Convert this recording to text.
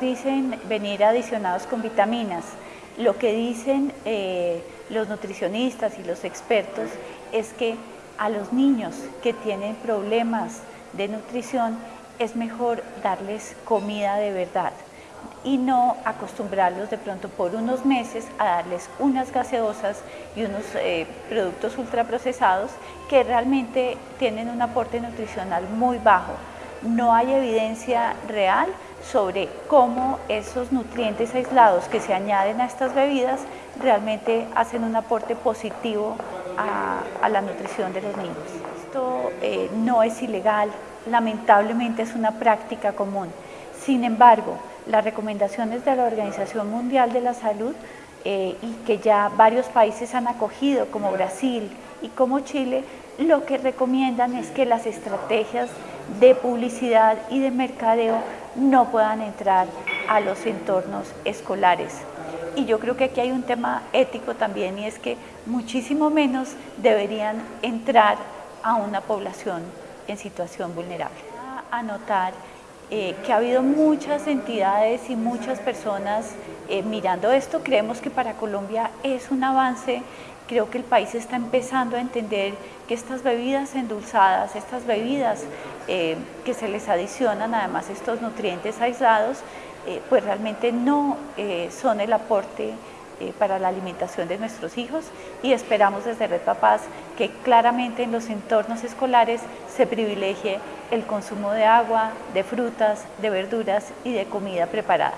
dicen venir adicionados con vitaminas. Lo que dicen eh, los nutricionistas y los expertos es que a los niños que tienen problemas de nutrición es mejor darles comida de verdad y no acostumbrarlos de pronto por unos meses a darles unas gaseosas y unos eh, productos ultraprocesados que realmente tienen un aporte nutricional muy bajo. No hay evidencia real sobre cómo esos nutrientes aislados que se añaden a estas bebidas realmente hacen un aporte positivo a, la nutrición de los niños. Esto eh, no es ilegal, lamentablemente es una práctica común. Sin embargo, las recomendaciones de la Organización Mundial de la Salud eh, y que ya varios países han acogido, como Brasil y como Chile, lo que recomiendan es que las estrategias de publicidad y de mercadeo no puedan entrar a los entornos escolares. Y yo creo que aquí hay un tema ético también y es que muchísimo menos deberían entrar a una población en situación vulnerable. Anotar eh, que ha habido muchas entidades y muchas personas eh, mirando esto. Creemos que para Colombia es un avance, creo que el país está empezando a entender que estas bebidas endulzadas, estas bebidas eh, que se les adicionan además estos nutrientes aislados, pues realmente no son el aporte para la alimentación de nuestros hijos y esperamos desde Red Papás que claramente en los entornos escolares se privilegie el consumo de agua, de frutas, de verduras y de comida preparada.